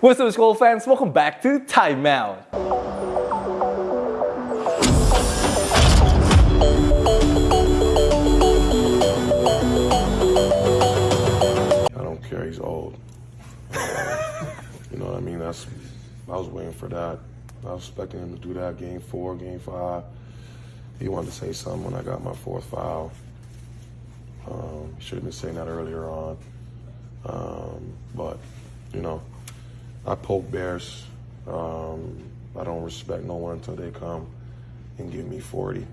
What's up, school fans? Welcome back to Timeout. I don't care. He's old. you know what I mean? That's. I was waiting for that. I was expecting him to do that game four, game five. He wanted to say something when I got my fourth foul. Um, should have been saying that earlier on. Um, but, you know, I poke bears. Um, I don't respect no one until they come and give me 40.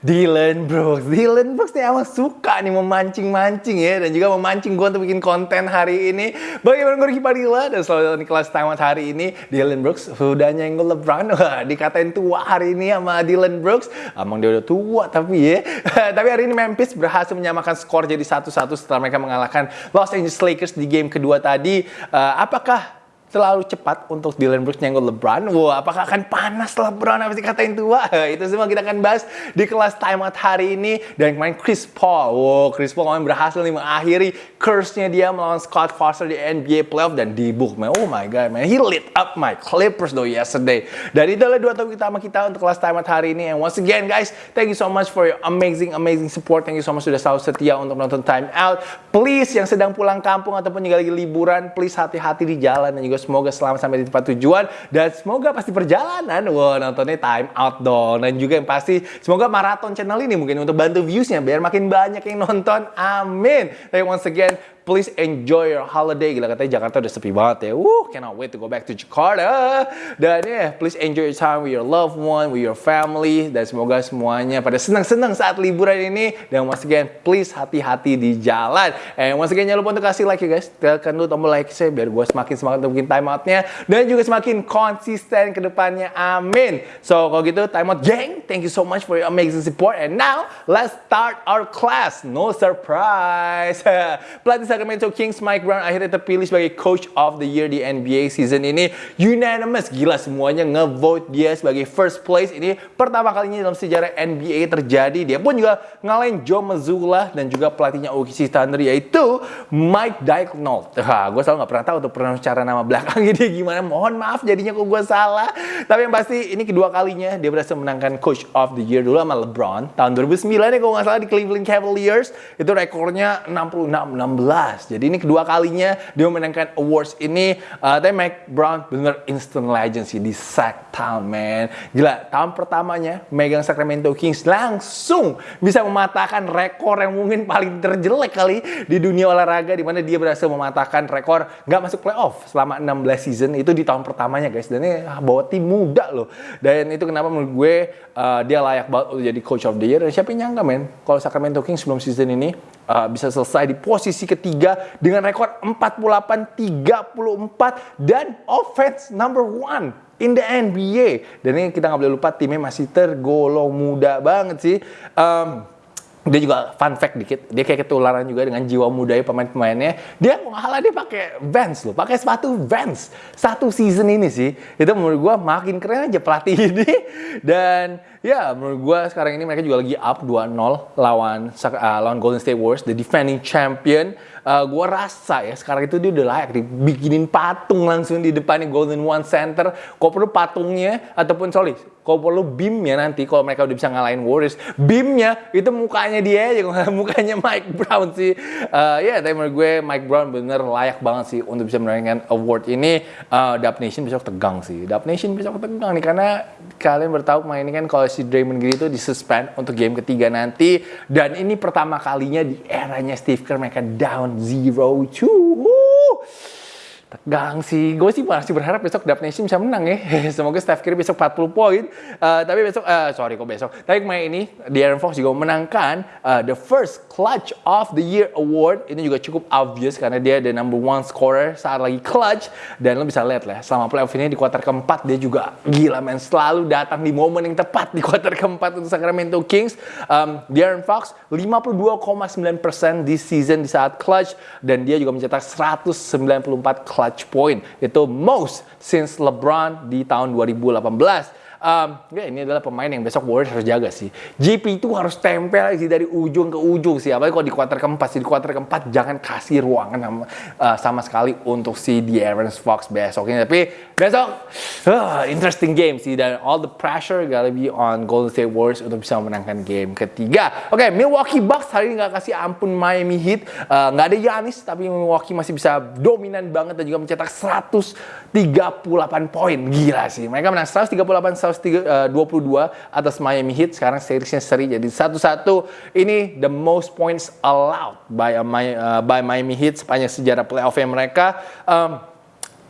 Dylan Brooks, Dylan Brooks nih emang suka nih memancing-mancing ya dan juga memancing gue untuk bikin konten hari ini. Bagaimana gue Ricky Padilla dan selalu di kelas tamat hari ini Dylan Brooks sudah nyenggol LeBron. Wah, dikatain tua hari ini sama Dylan Brooks. Emang dia udah tua tapi ya. tapi hari ini Memphis berhasil menyamakan skor jadi satu-satu setelah mereka mengalahkan Los Angeles Lakers di game kedua tadi. Uh, apakah terlalu cepat untuk Dylan Brooks nyenggol LeBron. Wah, apakah akan panas LeBron habis dikatain tua? Itu semua kita akan bahas di kelas timeout hari ini. Dan kemarin Chris Paul, wow, Chris Paul kemarin berhasil nih mengakhiri curse-nya dia melawan Scott Foster di NBA playoff dan di book, man. Oh my god, man. He lit up my Clippers though yesterday. Dan itu adalah dua topik utama kita untuk kelas timeout hari ini. And once again, guys, thank you so much for your amazing, amazing support. Thank you so much sudah selalu setia untuk menonton timeout. Please, yang sedang pulang kampung ataupun juga lagi liburan, please hati-hati di jalan dan juga semoga selamat sampai di tempat tujuan. Dan semoga pasti perjalanan. Wah nontonnya time out dong. Dan juga yang pasti semoga maraton channel ini mungkin untuk bantu viewsnya biar makin banyak yang nonton. Amin. Tapi once again please enjoy your holiday. Gila katanya Jakarta udah sepi banget ya. Woo, cannot wait to go back to Jakarta. Dan ya, yeah, please enjoy your time with your loved one, with your family. Dan semoga semuanya pada senang-senang saat liburan ini. Dan once again, please hati-hati di jalan. And once again, jangan lupa untuk kasih like ya guys. Tekan dulu tombol like saya biar gue semakin semangat untuk bikin time outnya. Dan juga semakin konsisten ke depannya. Amin. So, kalau gitu, time out gang. Thank you so much for your amazing support. And now, let's start our class. No surprise. Pelatih Sacramento Kings Mike Brown akhirnya terpilih sebagai Coach of the Year di NBA season ini. Unanimous, gila semuanya ngevote dia sebagai first place. Ini pertama kalinya dalam sejarah NBA terjadi. Dia pun juga ngalahin Joe Mazzulla dan juga pelatihnya OKC Thunder yaitu Mike Daigneault. Wah, gue selalu gak pernah tahu untuk pernah cara nama belakangnya dia gimana. Mohon maaf jadinya kok gue salah. Tapi yang pasti ini kedua kalinya dia berhasil menangkan Coach of the Year dulu sama LeBron tahun 2009 ya kalau nggak salah di Cleveland Cavaliers itu rekornya 66-16 jadi ini kedua kalinya dia memenangkan awards ini. Uh, tapi Mike Brown bener instant legend sih di Sac Town, man. Gila, tahun pertamanya megang Sacramento Kings langsung bisa mematahkan rekor yang mungkin paling terjelek kali di dunia olahraga di mana dia berhasil mematahkan rekor nggak masuk playoff selama 16 season itu di tahun pertamanya guys. Dan ini bawa tim muda loh. Dan itu kenapa menurut gue uh, dia layak banget untuk jadi coach of the year. Dan siapa yang nyangka men kalau Sacramento Kings sebelum season ini uh, bisa selesai di posisi ketiga dengan rekor 48-34 dan offense number one in the NBA. Dan ini kita nggak boleh lupa timnya masih tergolong muda banget sih. Um, dia juga fun fact dikit, dia kayak ketularan juga dengan jiwa mudanya pemain-pemainnya. Dia malah dia pakai Vans loh, pakai sepatu Vans satu season ini sih. Itu menurut gue makin keren aja pelatih ini. Dan ya menurut gue sekarang ini mereka juga lagi up 2-0 lawan uh, lawan Golden State Warriors, the defending champion. Uh, gue rasa ya sekarang itu dia udah layak dibikinin patung langsung di depannya Golden One Center. Kok perlu patungnya ataupun sorry kalau perlu beamnya nanti kalau mereka udah bisa ngalahin Warriors, beamnya itu mukanya dia aja, mukanya Mike Brown sih. Uh, ya, yeah, tapi menurut gue Mike Brown bener layak banget sih untuk bisa mendapatkan award ini. Uh, Dub Nation besok tegang sih. Dub Nation besok tegang nih karena kalian bertahu main ini kan kalau si Draymond Green itu disuspend untuk game ketiga nanti. Dan ini pertama kalinya di eranya Steve Kerr mereka down 0-2 tegang sih. Gue sih masih berharap besok Dub Nation bisa menang ya. Semoga Steph Curry besok 40 poin. Uh, tapi besok, uh, sorry kok besok. Tapi kemarin ini, De'Aaron Fox juga memenangkan uh, the first Clutch of the Year Award. Ini juga cukup obvious karena dia the number one scorer saat lagi clutch. Dan lo bisa lihat lah, selama playoff ini di kuarter keempat dia juga gila men. Selalu datang di momen yang tepat di kuarter keempat untuk Sacramento Kings. Um, De'Aaron Fox 52,9% di season di saat clutch. Dan dia juga mencetak 194 clutch point. Itu most since LeBron di tahun 2018. Um, ya ini adalah pemain yang besok Warriors harus jaga sih. GP itu harus tempel sih dari ujung ke ujung sih. Apalagi kalau di kuarter keempat sih. Di kuarter keempat jangan kasih ruangan sama, uh, sama sekali untuk si De'Aaron Fox besok ini. Tapi besok uh, interesting game sih dan all the pressure gonna be on Golden State Warriors untuk bisa memenangkan game ketiga. Oke, okay, Milwaukee Bucks hari ini nggak kasih ampun Miami Heat. Uh, nggak ada Giannis tapi Milwaukee masih bisa dominan banget dan juga mencetak 138 poin. Gila sih. Mereka menang 138 122 atas Miami Heat. Sekarang seriesnya seri jadi satu-satu. Ini the most points allowed by, uh, by Miami Heat sepanjang sejarah playoff mereka. Um,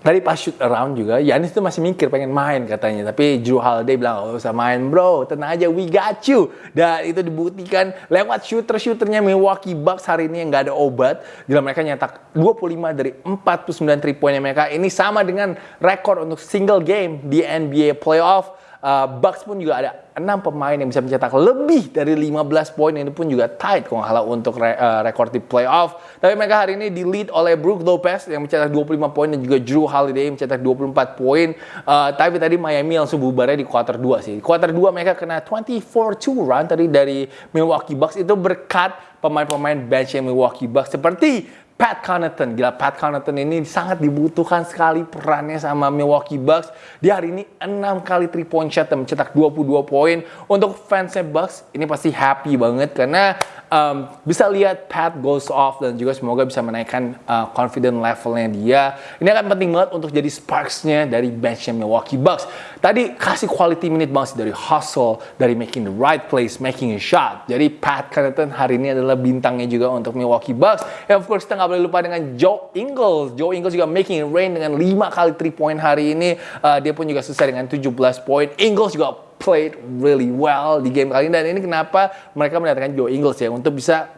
Tadi pas shoot around juga, Yanis tuh masih mikir pengen main katanya. Tapi Drew Holiday bilang, oh usah main bro, tenang aja, we got you. Dan itu dibuktikan lewat shooter-shooternya Milwaukee Bucks hari ini yang gak ada obat. Gila mereka nyetak 25 dari 49 3 poinnya mereka. Ini sama dengan rekor untuk single game di NBA playoff. Uh, Bucks pun juga ada 6 pemain yang bisa mencetak lebih dari 15 poin ini pun juga tight kalau nggak untuk re, uh, rekor di playoff. Tapi mereka hari ini di lead oleh Brook Lopez yang mencetak 25 poin dan juga Drew Holiday yang mencetak 24 poin. Uh, tapi tadi Miami langsung bubarnya di quarter 2 sih. Quarter 2 mereka kena 24-2 run tadi dari Milwaukee Bucks itu berkat pemain-pemain bench yang Milwaukee Bucks seperti Pat Connaughton, gila Pat Connaughton ini sangat dibutuhkan sekali perannya sama Milwaukee Bucks. Dia hari ini 6 kali 3 point shot dan mencetak 22 poin. Untuk fansnya Bucks ini pasti happy banget karena um, bisa lihat Pat goes off dan juga semoga bisa menaikkan uh, confident levelnya dia. Ini akan penting banget untuk jadi sparksnya dari benchnya Milwaukee Bucks. Tadi kasih quality minute banget sih dari hustle, dari making the right place, making a shot. Jadi Pat Connaughton hari ini adalah bintangnya juga untuk Milwaukee Bucks. And of course kita nggak boleh lupa dengan Joe Ingles. Joe Ingles juga making it rain dengan 5 kali 3 point hari ini. Uh, dia pun juga selesai dengan 17 poin. Ingles juga played really well di game kali ini. Dan ini kenapa mereka mendatangkan Joe Ingles ya untuk bisa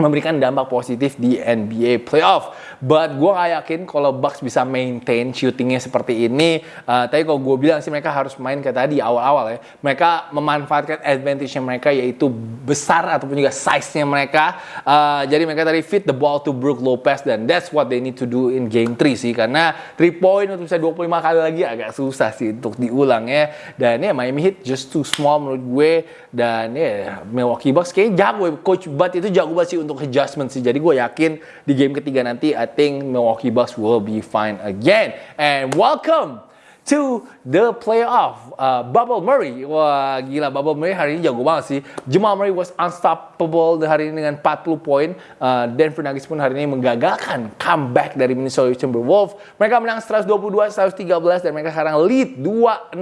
memberikan dampak positif di NBA playoff. But gue gak yakin kalau Bucks bisa maintain shootingnya seperti ini. Uh, tapi kalau gue bilang sih mereka harus main kayak tadi awal-awal ya. Mereka memanfaatkan advantage mereka yaitu besar ataupun juga size-nya mereka. Uh, jadi mereka tadi fit the ball to Brook Lopez dan that's what they need to do in game 3 sih. Karena 3 point untuk bisa 25 kali lagi agak susah sih untuk diulang ya. Dan ya Miami Heat just too small menurut gue. Dan ya Milwaukee Bucks kayaknya jago ya. Coach Bud itu jago banget sih untuk adjustment sih. Jadi gue yakin di game ketiga nanti think Milwaukee Bucks will be fine again. And welcome to the playoff. Uh, Bubble Murray, wah gila Bubble Murray hari ini jago banget sih. Jamal Murray was unstoppable hari ini dengan 40 poin. Uh, Denver Nuggets pun hari ini menggagalkan comeback dari Minnesota Timberwolves. Mereka menang 122-113 dan mereka sekarang lead 2-0.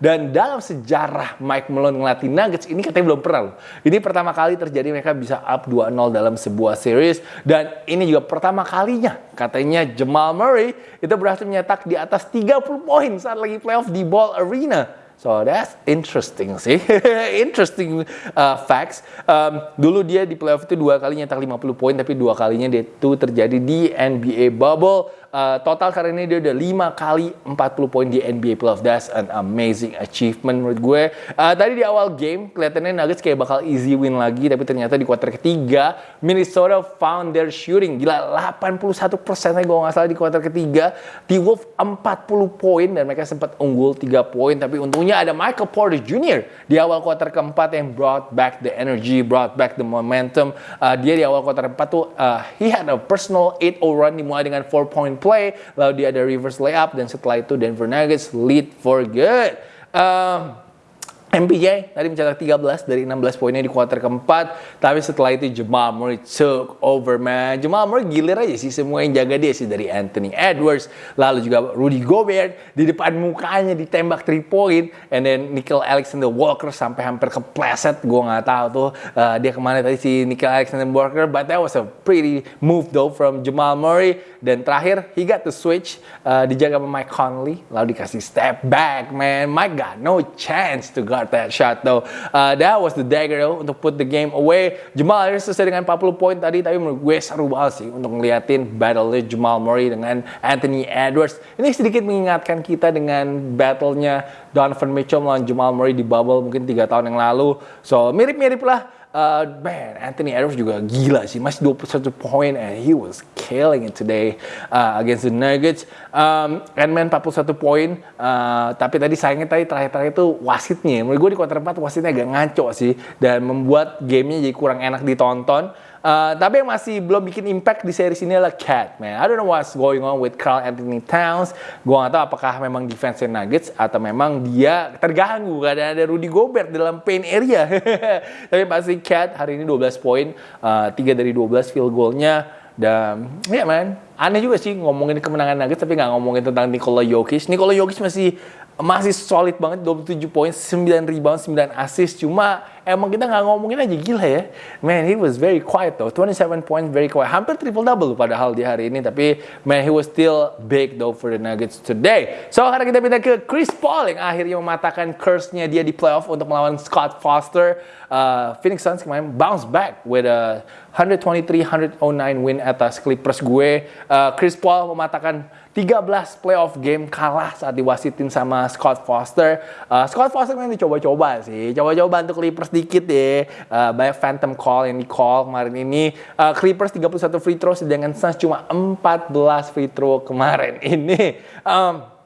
Dan dalam sejarah Mike Malone ngelatih Nuggets ini katanya belum pernah loh. Ini pertama kali terjadi mereka bisa up 2-0 dalam sebuah series. Dan ini juga pertama kalinya katanya Jamal Murray itu berhasil menyetak di atas 30 poin saat lagi playoff di Ball Arena. So that's interesting sih, interesting uh, facts. Um, dulu dia di playoff itu dua kali nyetak 50 poin, tapi dua kalinya dia itu terjadi di NBA bubble. Uh, total kali ini dia udah 5 kali 40 poin di NBA playoff. That's an amazing achievement menurut gue. Uh, tadi di awal game kelihatannya Nuggets kayak bakal easy win lagi, tapi ternyata di kuarter ketiga Minnesota found their shooting. Gila 81 persen gue nggak salah di kuarter ketiga. Di Wolf 40 poin dan mereka sempat unggul 3 poin, tapi untungnya ada Michael Porter Jr. di awal kuarter keempat yang brought back the energy, brought back the momentum. Uh, dia di awal kuarter keempat tuh uh, he had a personal 8-0 run dimulai dengan 4 point play, lalu dia ada reverse layup dan setelah itu Denver Nuggets lead for good. Um, MPJ tadi mencetak 13 dari 16 poinnya di kuarter keempat. Tapi setelah itu Jamal Murray took over man. Jamal Murray gilir aja sih semua yang jaga dia sih dari Anthony Edwards. Lalu juga Rudy Gobert di depan mukanya ditembak 3 point. And then Nickel Alexander Walker sampai hampir kepleset. Gue nggak tahu tuh uh, dia ke mana tadi si Nickel Alexander Walker. But that was a pretty move though from Jamal Murray. Dan terakhir he got the switch uh, dijaga sama Mike Conley. Lalu dikasih step back man. Mike got no chance to go got that shot though. Uh, that was the dagger though untuk put the game away. Jamal Harris selesai dengan 40 poin tadi tapi menurut gue seru banget sih untuk ngeliatin battle Jamal Murray dengan Anthony Edwards. Ini sedikit mengingatkan kita dengan battlenya Donovan Mitchell melawan Jamal Murray di bubble mungkin tiga tahun yang lalu. So mirip-mirip lah. Uh, man Anthony Edwards juga gila sih. Masih 21 poin and he was killing it today uh, against the Nuggets. Um, Ant-Man 41 poin uh, tapi tadi sayangnya tadi terakhir-terakhir itu wasitnya. Menurut gue di kuarter 4 wasitnya agak ngaco sih. Dan membuat gamenya jadi kurang enak ditonton Uh, tapi yang masih belum bikin impact di series ini adalah Cat, man. I don't know what's going on with Carl Anthony Towns. Gue gak tahu apakah memang defense Nuggets atau memang dia terganggu karena ada Rudy Gobert dalam paint area. tapi pasti Cat hari ini 12 poin, uh, 3 dari 12 field goalnya. Dan ya yeah, man, aneh juga sih ngomongin kemenangan Nuggets tapi nggak ngomongin tentang Nikola Jokic. Nikola Jokic masih masih solid banget 27 poin, 9 rebound, 9 assist. Cuma emang kita nggak ngomongin aja gila ya. Man, he was very quiet though. 27 points, very quiet. Hampir triple double padahal di hari ini. Tapi man, he was still big though for the Nuggets today. So sekarang kita pindah ke Chris Paul yang akhirnya mematahkan curse-nya dia di playoff untuk melawan Scott Foster. Uh, Phoenix Suns kemarin bounce back with a 123-109 win atas Clippers gue. Uh, Chris Paul mematahkan 13 playoff game kalah saat diwasitin sama Scott Foster. Uh, Scott Foster memang dicoba-coba sih, coba-coba untuk Clippers dikit deh. Uh, banyak phantom call yang di call kemarin ini. Uh, Clippers 31 free throw sedangkan Suns cuma 14 free throw kemarin ini. Um,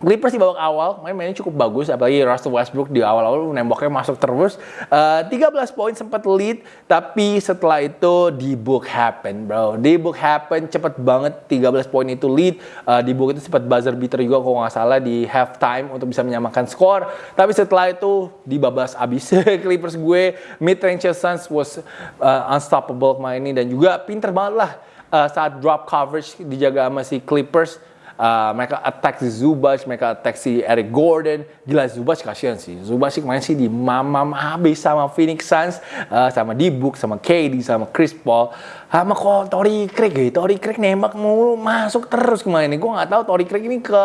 Clippers di babak awal main mainnya cukup bagus apalagi Russell Westbrook di awal-awal nembaknya masuk terus. Uh, eh, 13 poin sempat lead tapi setelah itu di book happen bro. Di book happen cepet banget 13 poin itu lead. Uh, di book itu sempat buzzer beater juga kalau nggak salah di half time untuk bisa menyamakan skor. Tapi setelah itu dibabas abis. Clippers gue mid range Suns was uh, unstoppable kemarin ini. Dan juga pinter banget lah uh, saat drop coverage dijaga sama si Clippers Uh, mereka attack si Zubac, mereka attack si Eric Gordon. Gila Zubac kasihan sih. Zubac sih kemarin sih di mamam habis sama Phoenix Suns, uh, sama Dibuk, sama KD, sama Chris Paul. Sama kok Tori Craig ya. Tori Craig nembak mulu masuk terus kemarin. Gue nggak tahu Tori Craig ini ke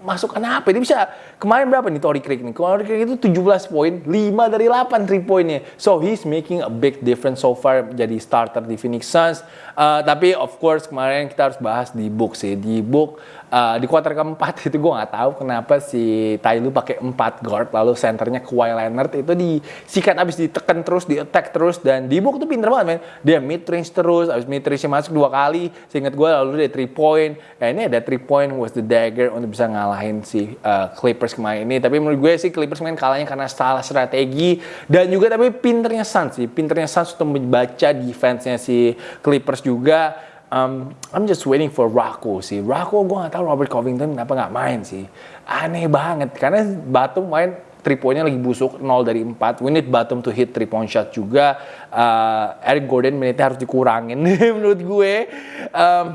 masukkan apa? Dia bisa kemarin berapa nih Tory Craig nih? Tory Craig itu 17 poin, 5 dari 8 3 poinnya. So he's making a big difference so far jadi starter di Phoenix Suns. Uh, tapi of course kemarin kita harus bahas di book sih. Di book uh, di kuarter keempat itu gue nggak tahu kenapa si Lue pakai 4 guard lalu centernya Kawhi Leonard itu disikat abis ditekan terus, di attack terus dan di book tuh pinter banget men. Dia mid range terus, abis mid range masuk dua kali. Seingat gue lalu dia 3 point. Eh ini ada 3 point was the dagger untuk bisa ngalah ngalahin si uh, Clippers kemarin ini. Tapi menurut gue sih Clippers main kalahnya karena salah strategi dan juga tapi pinternya Suns sih. Pinternya Suns untuk membaca defense-nya si Clippers juga. Um, I'm just waiting for Rocco sih. Rocco gue gak tahu Robert Covington kenapa nggak main sih. Aneh banget karena Batum main 3 poinnya lagi busuk 0 dari 4 we need Batum to hit 3 point shot juga uh, Eric Gordon menitnya harus dikurangin menurut gue um,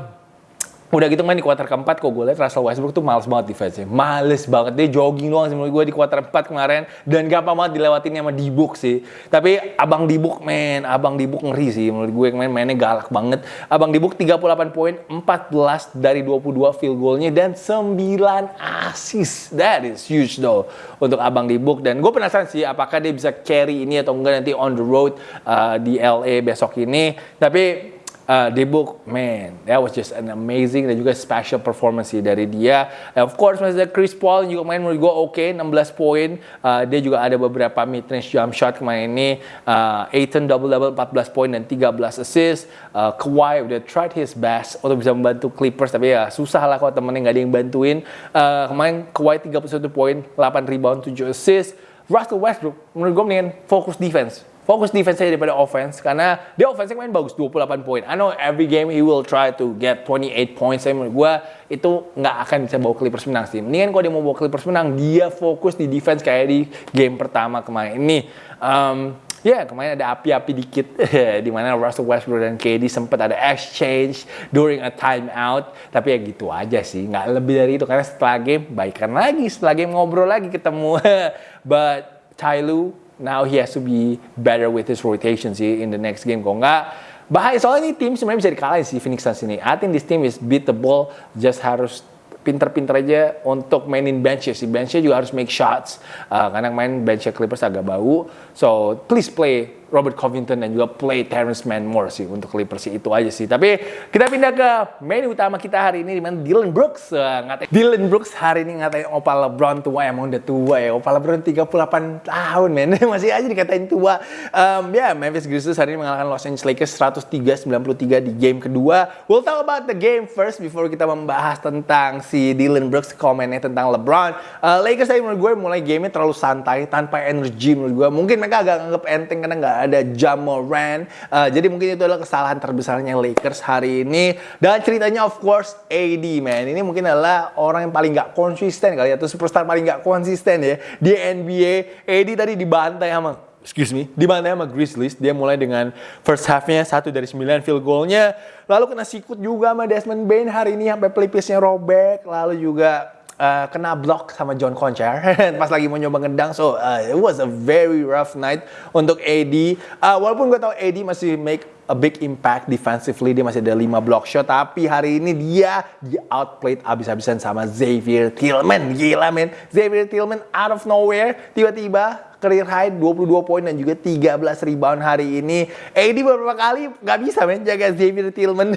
Udah gitu main di kuarter keempat kok gue liat Russell Westbrook tuh males banget defense-nya. Males banget. Dia jogging doang sih gue di kuarter keempat kemarin. Dan gampang banget dilewatin sama Dibuk sih. Tapi Abang Dibuk men, Abang Dibuk ngeri sih. Menurut gue kemarin mainnya galak banget. Abang Dibuk 38 poin, 14 dari 22 field goalnya dan 9 assist. That is huge though untuk Abang Dibuk. Dan gue penasaran sih apakah dia bisa carry ini atau enggak nanti on the road uh, di LA besok ini. Tapi uh, di book, man, that was just an amazing dan juga special performance sih dari dia. And of course, masih ada Chris Paul juga main menurut gue oke, okay, 16 poin. Uh, dia juga ada beberapa mid-range jump shot kemarin ini. Uh, Aiton double-double 14 poin dan 13 assist. Uh, Kawhi udah tried his best untuk bisa membantu Clippers, tapi ya susah lah kalau temennya nggak ada yang bantuin. Uh, kemarin Kawhi 31 poin, 8 rebound, 7 assist. Russell Westbrook, menurut gue mendingan fokus defense fokus defense saya daripada offense karena dia offense main bagus 28 poin. I know every game he will try to get 28 points. Saya menurut gue itu nggak akan bisa bawa Clippers menang sih. Mendingan kalau dia mau bawa Clippers menang, dia fokus di defense kayak di game pertama kemarin ini. Um, ya yeah, kemarin ada api-api dikit di mana Russell Westbrook dan KD sempat ada exchange during a timeout tapi ya gitu aja sih nggak lebih dari itu karena setelah game baikan lagi setelah game ngobrol lagi ketemu but Tyloo now he has to be better with his rotation sih in the next game. Kok nggak, bahaya soalnya ini tim sebenarnya bisa dikalahin si Phoenix Suns ini. I think this team is beatable, just harus pinter-pinter aja untuk mainin bench ya. Si benchnya juga harus make shots. Uh, karena main benchnya Clippers agak bau. So, please play Robert Covington dan juga play Terrence Mann more sih untuk Clippers sih itu aja sih. Tapi kita pindah ke main utama kita hari ini di mana Dylan Brooks uh, ngatain Dylan Brooks hari ini ngatain Opa LeBron tua emang udah tua ya. Opa LeBron 38 tahun men masih aja dikatain tua. Um, ya yeah, Memphis Grizzlies hari ini mengalahkan Los Angeles Lakers 103-93 di game kedua. We'll talk about the game first before kita membahas tentang si Dylan Brooks komennya tentang LeBron. Uh, Lakers tadi menurut gue mulai gamenya terlalu santai tanpa energi menurut gue. Mungkin mereka agak anggap enteng karena nggak ada Jamoran. Uh, jadi mungkin itu adalah kesalahan terbesarnya Lakers hari ini. Dan ceritanya of course AD man. Ini mungkin adalah orang yang paling nggak konsisten kali ya. Atau superstar paling nggak konsisten ya. Di NBA. AD tadi dibantai sama excuse me, dibantai sama Grizzlies. Dia mulai dengan first half-nya satu dari 9 field goal-nya. Lalu kena sikut juga sama Desmond Bain hari ini sampai pelipisnya robek. Lalu juga uh, kena block sama John Concher pas lagi mau nyoba ngedang. So uh, it was a very rough night untuk AD. Uh, walaupun gue tau AD masih make a big impact defensively dia masih ada 5 block shot tapi hari ini dia di outplayed abis-abisan sama Xavier Tillman gila men Xavier Tillman out of nowhere tiba-tiba career high 22 poin dan juga 13 rebound hari ini. AD beberapa kali nggak bisa men jaga Xavier Tillman.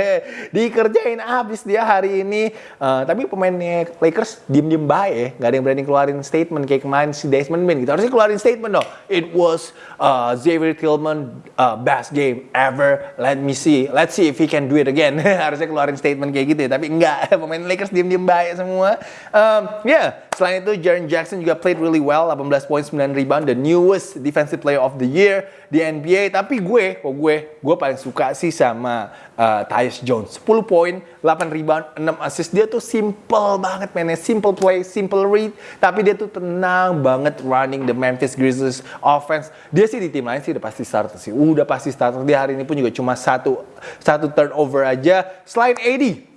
Dikerjain abis dia hari ini. Uh, tapi pemainnya Lakers diem-diem baik ya. Nggak ada yang berani keluarin statement kayak kemarin si Desmond Bain gitu. Harusnya keluarin statement dong. It was uh, Xavier Tillman uh, best game ever. Let me see. Let's see if he can do it again. Harusnya keluarin statement kayak gitu ya. Tapi enggak. Pemain Lakers diem-diem baik semua. Um, yeah. Selain itu, Jaren Jackson juga played really well. 18 points, 9 rebound. The newest defensive player of the year di NBA. Tapi gue, kok gue, gue paling suka sih sama uh, Tyus Jones. 10 poin, 8 rebound, 6 assist. Dia tuh simple banget mainnya. Simple play, simple read. Tapi dia tuh tenang banget running the Memphis Grizzlies offense. Dia sih di tim lain sih udah pasti starter sih. Udah pasti starter. Dia hari ini pun juga cuma satu, satu turnover aja. Selain AD,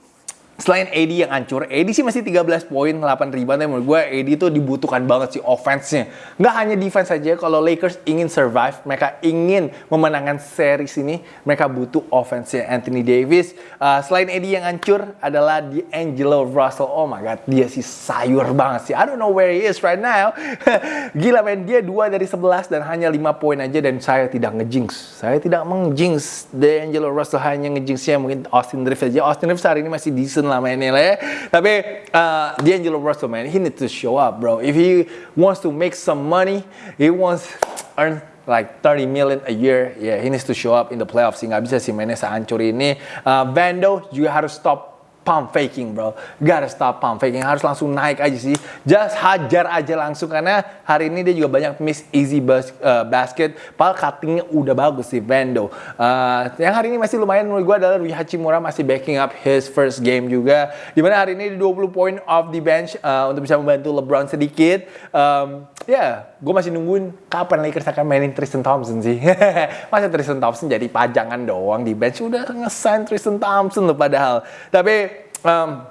selain AD yang hancur, AD sih masih 13 poin, 8 rebound. Tapi menurut gue AD itu dibutuhkan banget sih offense-nya. Nggak hanya defense saja, kalau Lakers ingin survive, mereka ingin memenangkan series ini, mereka butuh offense-nya Anthony Davis. Uh, selain AD yang hancur adalah D'Angelo Russell. Oh my God, dia sih sayur banget sih. I don't know where he is right now. Gila men, dia 2 dari 11 dan hanya 5 poin aja dan saya tidak ngejinx. Saya tidak mengjinx D'Angelo Russell hanya ngejinxnya mungkin Austin Reeves aja. Austin Reeves hari ini masih decent lah mainnya lah ya. Tapi uh, D'Angelo Russell man, he need to show up bro. If he wants to make some money, he wants earn like 30 million a year, yeah, he needs to show up in the playoffs. Nggak bisa sih mainnya sehancur ini. Uh, Vando juga harus stop pump faking bro. Gotta stop pump faking. Harus langsung naik aja sih. Just hajar aja langsung karena hari ini dia juga banyak miss easy bas uh, basket. Padahal cuttingnya udah bagus sih Vando uh, yang hari ini masih lumayan menurut gue adalah Rui Hachimura masih backing up his first game juga. Di mana hari ini di 20 point off the bench uh, untuk bisa membantu LeBron sedikit. Um, ya yeah, gue masih nungguin kapan Lakers akan mainin Tristan Thompson sih. Masa Tristan Thompson jadi pajangan doang di bench? Udah ngesign Tristan Thompson loh padahal. Tapi um,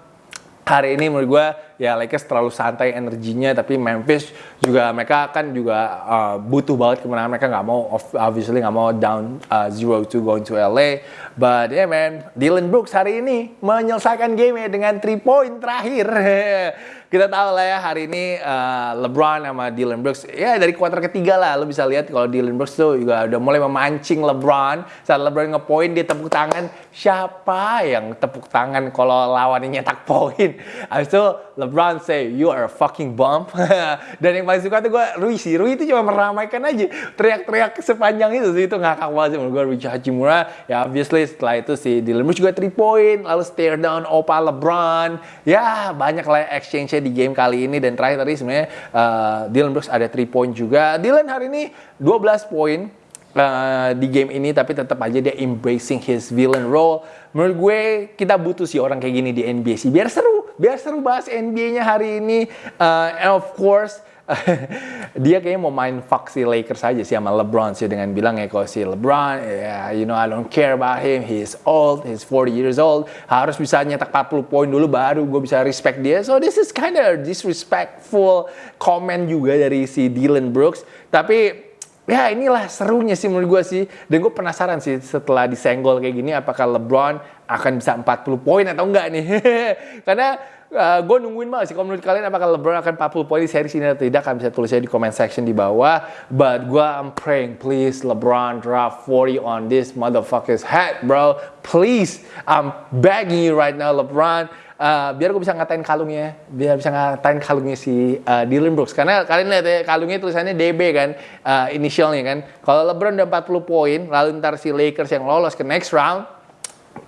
hari ini menurut gue ya Lakers terlalu santai energinya tapi Memphis juga mereka kan juga uh, butuh banget kemenangan. Mereka nggak mau obviously nggak mau down uh, zero to going to LA but yeah man Dylan Brooks hari ini menyelesaikan game dengan 3 point terakhir kita tahu lah ya hari ini uh, LeBron sama Dylan Brooks. Ya dari kuarter ketiga lah lo bisa lihat kalau Dylan Brooks tuh juga udah mulai memancing LeBron. Saat LeBron ngepoin dia tepuk tangan. Siapa yang tepuk tangan kalau lawannya nyetak poin? Habis itu LeBron say you are a fucking bump dan yang paling suka tuh gue Rui sih. Rui itu cuma meramaikan aja. Teriak-teriak sepanjang itu sih. Itu ngakak banget sih menurut gue Rui Hachimura. Ya obviously setelah itu si Dylan Brooks juga 3 point lalu stare down Opa LeBron. Ya banyak lah exchange di game kali ini dan terakhir tadi sebenarnya uh, Dylan Brooks ada 3 point juga. Dylan hari ini 12 poin uh, di game ini tapi tetap aja dia embracing his villain role. Menurut gue kita butuh sih orang kayak gini di NBA sih biar seru, biar seru bahas NBA-nya hari ini. Uh, and of course dia kayaknya mau main fuck Lakers aja sih sama LeBron sih dengan bilang ya kalau si LeBron yeah, you know I don't care about him. He's old he's 40 years old. Harus bisa nyetak 40 poin dulu baru gue bisa respect dia. So this is kind of disrespectful comment juga dari si Dylan Brooks. Tapi ya inilah serunya sih menurut gue sih dan gue penasaran sih setelah disenggol kayak gini apakah LeBron akan bisa 40 poin atau enggak nih karena gue nungguin banget sih. Kalau menurut kalian apakah LeBron akan 40 poin di series ini atau tidak? Kalian bisa tulis aja di comment section di bawah. But gue I'm praying, please LeBron drop 40 on this motherfucker's head, bro. Please, I'm begging you right now, LeBron. Uh, biar gue bisa ngatain kalungnya, biar bisa ngatain kalungnya si uh, Dylan Brooks. Karena kalian lihat ya, kalungnya tulisannya DB kan, uh, inisialnya kan. Kalau LeBron udah 40 poin, lalu ntar si Lakers yang lolos ke next round,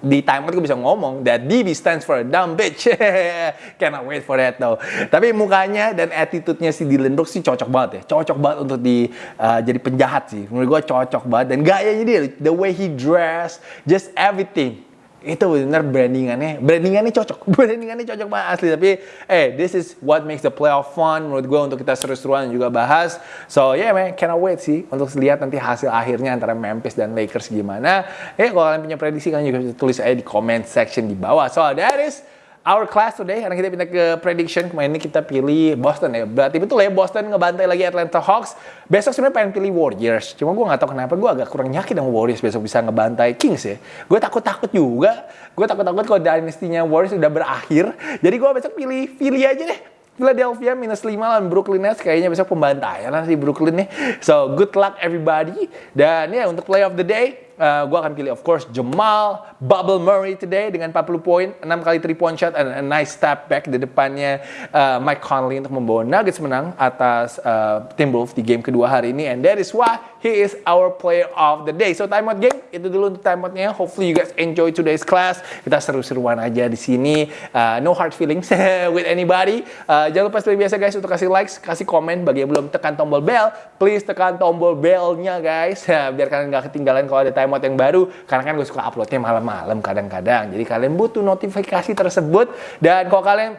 di timeout gue bisa ngomong that DB stands for a dumb bitch. Cannot wait for that though. Tapi mukanya dan attitude-nya si Dylan Brooks sih cocok banget ya. Cocok banget untuk di uh, jadi penjahat sih. Menurut gue cocok banget dan gayanya dia, the way he dress, just everything itu benar brandingannya. Brandingannya cocok. Brandingannya cocok banget asli. Tapi eh this is what makes the playoff fun menurut gue untuk kita seru-seruan juga bahas. So yeah man cannot wait sih untuk lihat nanti hasil akhirnya antara Memphis dan Lakers gimana. Eh kalau kalian punya prediksi kalian juga bisa tulis aja di comment section di bawah. So that is our class today karena kita pindah ke prediction kemarin ini kita pilih Boston ya. Berarti betul ya Boston ngebantai lagi Atlanta Hawks. Besok sebenarnya pengen pilih Warriors cuma gue nggak tahu kenapa gue agak kurang yakin sama Warriors besok bisa ngebantai Kings ya. Gue takut takut juga. Gue takut takut kalau dynastinya Warriors udah berakhir. Jadi gue besok pilih Philly aja deh. Philadelphia minus 5 lawan Brooklyn Nets. Kayaknya besok pembantaian lah si Brooklyn nih. So good luck everybody. Dan ya untuk play of the day uh, gue akan pilih of course Jamal Bubble Murray today dengan 40 poin, 6 kali 3 point shot and a nice step back di depannya uh, Mike Conley untuk membawa Nuggets menang atas uh, Timberwolves di game kedua hari ini and that is why he is our player of the day. So timeout game itu dulu untuk timeoutnya. Hopefully you guys enjoy today's class. Kita seru-seruan aja di sini. Uh, no hard feelings with anybody. Uh, jangan lupa seperti biasa guys untuk kasih likes, kasih komen bagi yang belum tekan tombol bell, please tekan tombol bellnya guys biar kalian nggak ketinggalan kalau ada mod yang baru karena kan gue suka uploadnya malam-malam kadang-kadang. Jadi kalian butuh notifikasi tersebut. Dan kalau kalian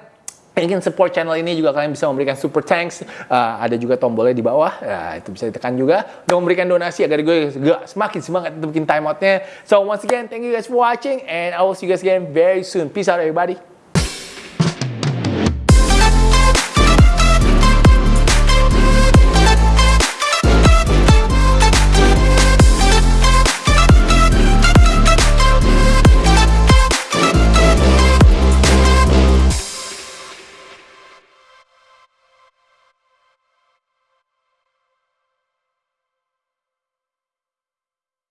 ingin support channel ini juga kalian bisa memberikan super thanks. Uh, ada juga tombolnya di bawah. Ya, itu bisa ditekan juga. Untuk memberikan donasi agar gue gak semakin semangat untuk bikin timeoutnya so once again thank you guys for watching and I will see you guys again very soon. Peace out everybody